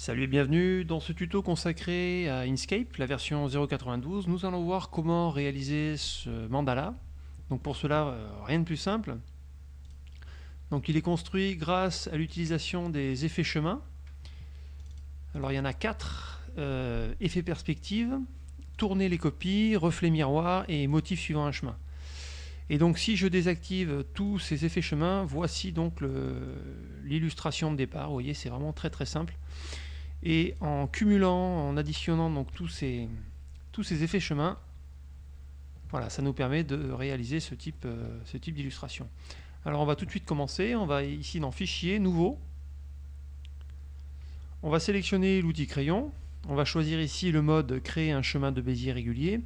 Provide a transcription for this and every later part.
Salut et bienvenue dans ce tuto consacré à Inkscape, la version 0.92. Nous allons voir comment réaliser ce mandala. Donc pour cela, euh, rien de plus simple. Donc il est construit grâce à l'utilisation des effets chemin. Alors il y en a quatre. Euh, effet perspective, tourner les copies, reflet miroir et motif suivant un chemin. Et donc si je désactive tous ces effets chemin, voici donc l'illustration de départ. Vous voyez, c'est vraiment très très simple. Et en cumulant, en additionnant donc tous ces, tous ces effets chemin, voilà, ça nous permet de réaliser ce type, euh, type d'illustration. Alors on va tout de suite commencer, on va ici dans Fichier, Nouveau. On va sélectionner l'outil crayon, on va choisir ici le mode Créer un chemin de Bézier régulier.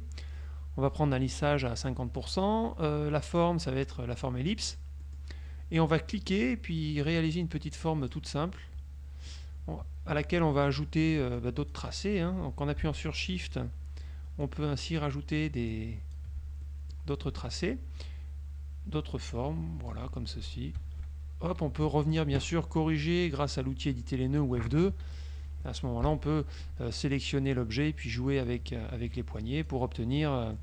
On va prendre un lissage à 50%, euh, la forme ça va être la forme ellipse. Et on va cliquer et puis réaliser une petite forme toute simple à laquelle on va ajouter euh, bah, d'autres tracés. Hein. En appuyant sur Shift, on peut ainsi rajouter d'autres tracés, d'autres formes, voilà, comme ceci. Hop, on peut revenir bien sûr corriger grâce à l'outil éditer les nœuds ou F2. À ce moment-là, on peut euh, sélectionner l'objet et puis jouer avec, euh, avec les poignets pour obtenir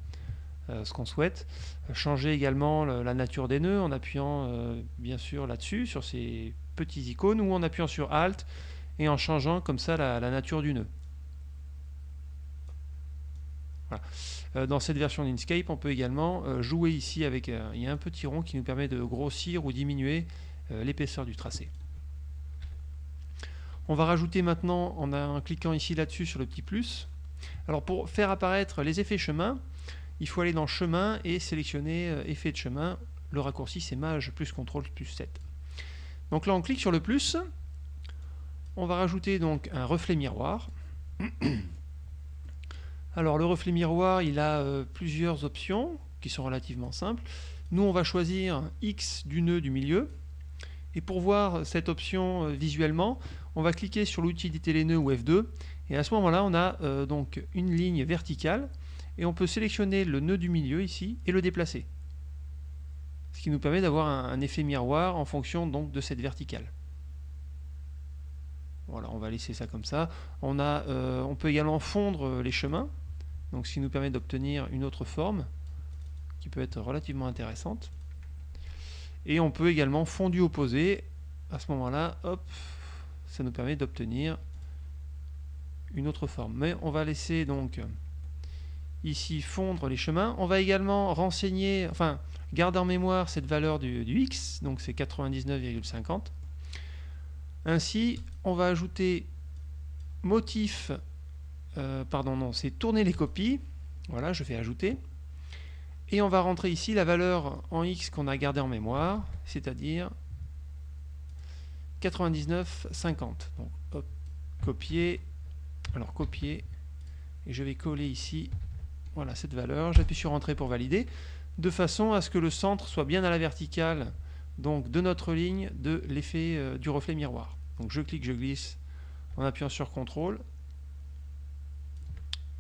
ce qu'on souhaite. changer également la nature des nœuds en appuyant bien sûr là-dessus, sur ces petits icônes, ou en appuyant sur Alt, et en changeant comme ça la, nature du nœud. Euh, dans cette version d'Inkscape, on peut également euh, jouer ici avec euh, il y a un petit rond qui nous permet de grossir ou diminuer l'épaisseur du tracé. On va rajouter maintenant, en, cliquant ici là-dessus sur le petit plus, alors pour faire apparaître les effets chemin, il faut aller dans chemin et sélectionner effet de chemin. Le raccourci c'est Maj plus CTRL plus 7. Donc là on clique sur le plus, on va rajouter donc un reflet miroir. Alors le reflet miroir, il a euh, plusieurs options qui sont relativement simples. Nous, on va choisir X du nœud du milieu. Et pour voir cette option euh, visuellement, on va cliquer sur l'outil les nœuds ou F2. Et à ce moment-là, on a euh, donc une ligne verticale. Et on peut sélectionner le nœud du milieu ici et le déplacer. Ce qui nous permet d'avoir un, effet miroir en fonction donc de cette verticale. Voilà, on va laisser ça comme ça. On, euh, peut également fondre euh, les chemins, donc ce qui nous permet d'obtenir une autre forme qui peut être relativement intéressante. Et on peut également fondu opposé. À ce moment-là, hop, ça nous permet d'obtenir une autre forme. Mais on va laisser donc ici fondre les chemins. On va également renseigner, enfin garder en mémoire cette valeur du x, donc c'est 99,50. Ainsi, on va ajouter motif, euh, pardon, non, c'est tourner les copies. Voilà, je vais ajouter. Et on va rentrer ici la valeur en X qu'on a gardée en mémoire, c'est-à-dire 99,50. Donc, copier. Alors, copier. Et je vais coller ici, voilà, cette valeur. J'appuie sur Entrée pour valider, de façon à ce que le centre soit bien à la verticale donc de notre ligne de l'effet euh, du reflet miroir. Donc je clique, je glisse en appuyant sur CTRL.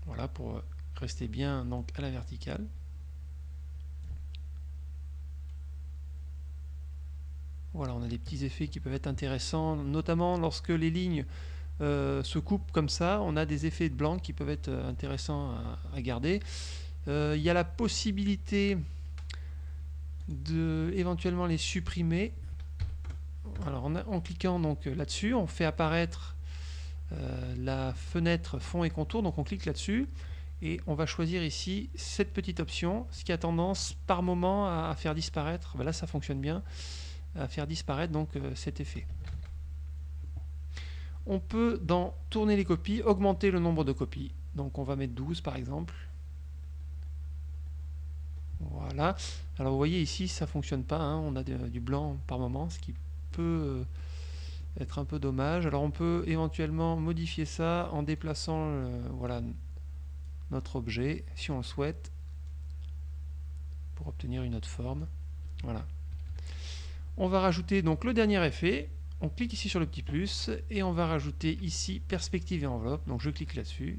Voilà, pour euh, rester bien donc, à la verticale. Voilà, on a des petits effets qui peuvent être intéressants, notamment lorsque les lignes euh, se coupent comme ça, on a des effets de blanc qui peuvent être intéressants à, garder. il y a la possibilité de éventuellement les supprimer. Alors en, cliquant donc là-dessus, on fait apparaître euh, la fenêtre fond et contour, donc on clique là-dessus et on va choisir ici cette petite option, ce qui a tendance par moment à, faire disparaître, ben là ça fonctionne bien, à faire disparaître donc euh, cet effet. On peut dans tourner les copies, augmenter le nombre de copies, donc on va mettre 12 par exemple, voilà. Alors vous voyez ici, ça fonctionne pas. Hein. On a du blanc par moment, ce qui peut euh, être un peu dommage. Alors on peut éventuellement modifier ça en déplaçant voilà, notre objet, si on le souhaite, pour obtenir une autre forme. Voilà. On va rajouter donc le dernier effet. On clique ici sur le petit plus et on va rajouter ici perspective et enveloppe. Donc je clique là-dessus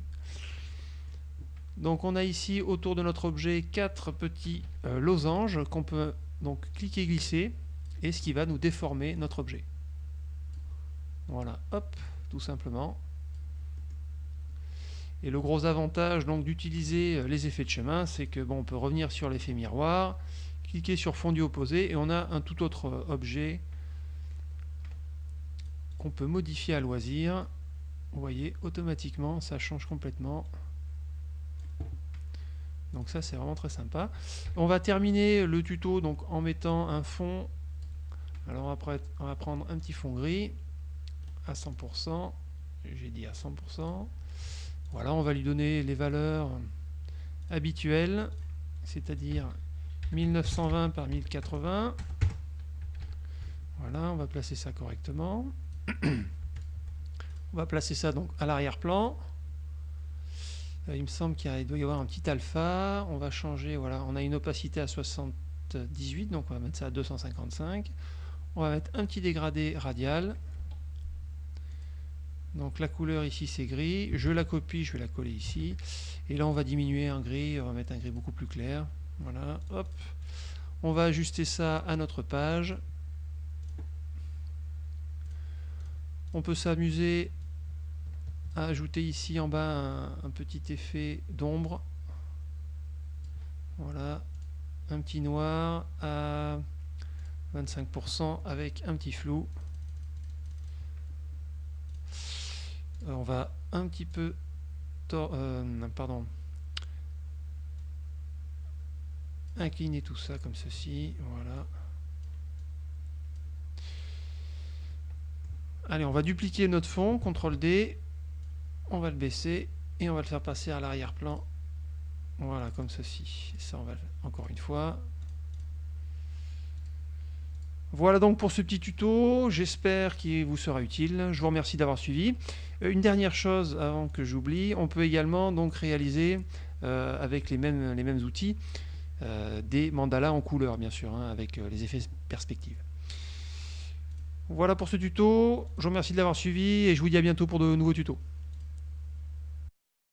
donc on a ici autour de notre objet quatre petits euh, losanges qu'on peut donc cliquer glisser et ce qui va nous déformer notre objet. Voilà, hop, tout simplement. Et le gros avantage donc d'utiliser euh, les effets de chemin, c'est que bon, on peut revenir sur l'effet miroir, cliquer sur fondu opposé et on a un tout autre euh, objet qu'on peut modifier à loisir. Vous voyez, automatiquement, ça change complètement. Donc ça, c'est vraiment très sympa. On va terminer le tuto donc, en mettant un fond. Alors après, on va prendre un petit fond gris à 100%. J'ai dit à 100%. Voilà, on va lui donner les valeurs habituelles, c'est-à-dire 1920 par 1080. Voilà, on va placer ça correctement. on va placer ça donc à l'arrière-plan. Euh, il me semble qu'il doit y avoir un petit alpha. On va changer, voilà, on a une opacité à 78, donc on va mettre ça à 255. On va mettre un petit dégradé radial. Donc la couleur ici c'est gris, je la copie, je vais la coller ici. Et là on va diminuer un gris, on va mettre un gris beaucoup plus clair. Voilà, hop. On va ajuster ça à notre page. On peut s'amuser ajouter ici en bas un, un petit effet d'ombre. Voilà, un petit noir à 25% avec un petit flou. Euh, on va un petit peu euh, pardon. Incliner tout ça comme ceci. Voilà. Allez on va dupliquer notre fond CTRL D on va le baisser et on va le faire passer à l'arrière-plan voilà comme ceci ça on va encore une fois voilà donc pour ce petit tuto, j'espère qu'il vous sera utile. Je vous remercie d'avoir suivi. Euh, une dernière chose avant que j'oublie, on peut également donc réaliser euh, avec les mêmes, les mêmes outils euh, des mandalas en couleur bien sûr, hein, avec les effets perspectives. Voilà pour ce tuto, je vous remercie de l'avoir suivi et je vous dis à bientôt pour de nouveaux tutos.